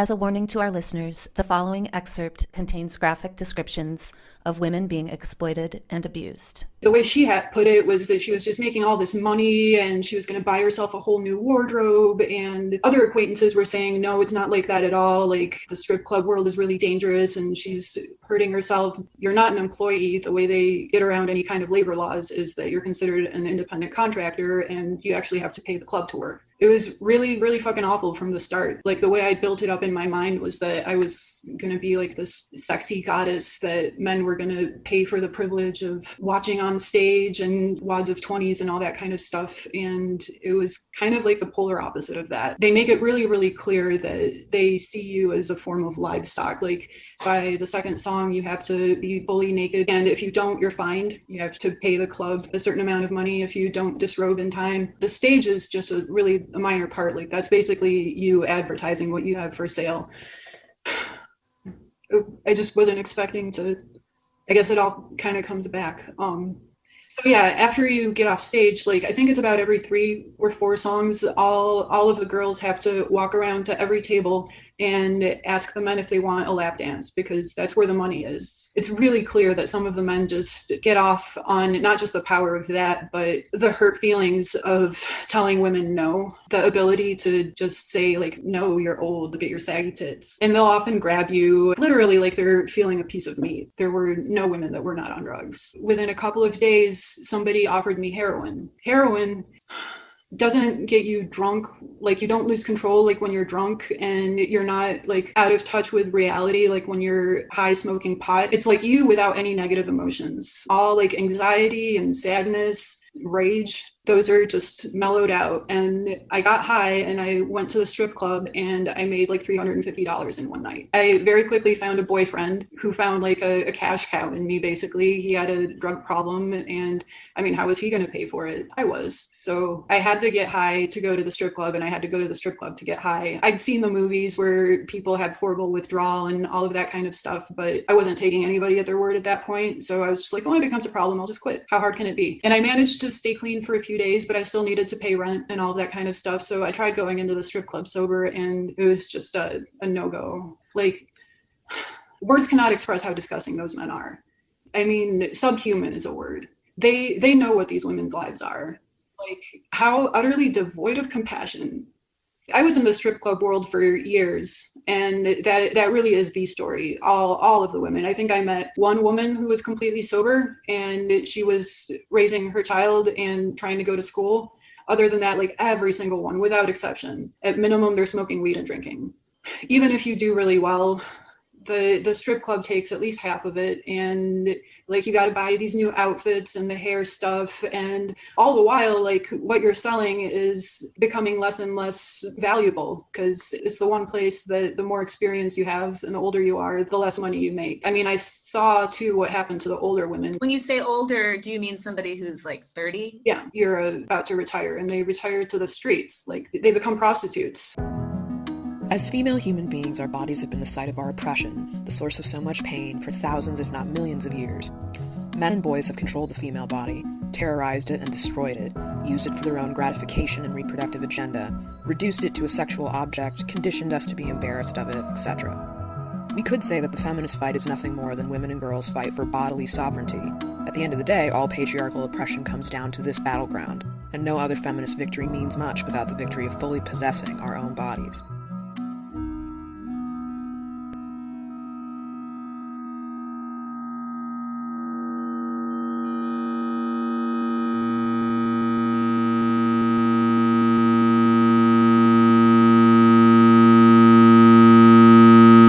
As a warning to our listeners, the following excerpt contains graphic descriptions of women being exploited and abused. The way she had put it was that she was just making all this money and she was going to buy herself a whole new wardrobe. And other acquaintances were saying, no, it's not like that at all. Like the strip club world is really dangerous and she's hurting herself. You're not an employee. The way they get around any kind of labor laws is that you're considered an independent contractor and you actually have to pay the club to work it was really really fucking awful from the start. Like the way i built it up in my mind was that i was going to be like this sexy goddess that men were going to pay for the privilege of watching on stage and wads of 20s and all that kind of stuff. And it was kind of like the polar opposite of that. They make it really really clear that they see you as a form of livestock. Like by the second song you have to be fully naked and if you don't you're fined. You have to pay the club a certain amount of money. If you don't disrobe in time. The stage is just a really a minor part. Like that's basically you advertising what you have for sale. I just wasn't expecting to. I guess it all kind of comes back. Um, so yeah, after you get off stage, like I think it's about every three or four songs, all all of the girls have to walk around to every table and ask the men if they want a lap dance because that's where the money is. It's really clear that some of the men just get off on not just the power of that, but the hurt feelings of telling women no, the ability to just say like, no, you're old, get your saggy tits. And they'll often grab you literally like they're feeling a piece of meat. There were no women that were not on drugs. Within a couple of days, somebody offered me heroin. Heroin doesn't get you drunk like you don't lose control like when you're drunk and you're not like out of touch with reality like when you're high smoking pot. It's like you without any negative emotions. All like anxiety and sadness rage those are just mellowed out. And i got high and i went to the strip club and i made like $350 in one night. I very quickly found a boyfriend who found like a, a cash cow in me basically. He had a drug problem and i mean how was he going to pay for it? I was. So i had to get high to go to the strip club and i had to go to the strip club to get high. I'd seen the movies where people had horrible withdrawal and all of that kind of stuff but i wasn't taking anybody at their word at that point. So i was just like oh it becomes a problem i'll just quit. How hard can it be? And i managed to stay clean for a few days, but I still needed to pay rent and all that kind of stuff. So I tried going into the strip club sober and it was just a, a no go. Like, words cannot express how disgusting those men are. I mean, subhuman is a word. They they know what these women's lives are. Like how utterly devoid of compassion I was in the strip club world for years, and that that really is the story. All all of the women. I think I met one woman who was completely sober, and she was raising her child and trying to go to school. Other than that, like every single one, without exception, at minimum, they're smoking weed and drinking. Even if you do really well, the the strip club takes at least half of it. And like you got to buy these new outfits and the hair stuff. And all the while like what you're selling is becoming less and less valuable because it's the one place that the more experience you have and the older you are the less money you make. I mean i saw too what happened to the older women. When you say older do you mean somebody who's like 30 yeah you're about to retire and they retire to the streets. Like they become prostitutes as female human beings, our bodies have been the site of our oppression, the source of so much pain for thousands, if not millions, of years. Men and boys have controlled the female body, terrorized it and destroyed it, used it for their own gratification and reproductive agenda, reduced it to a sexual object, conditioned us to be embarrassed of it, etc. We could say that the feminist fight is nothing more than women and girls' fight for bodily sovereignty. At the end of the day, all patriarchal oppression comes down to this battleground, and no other feminist victory means much without the victory of fully possessing our own bodies.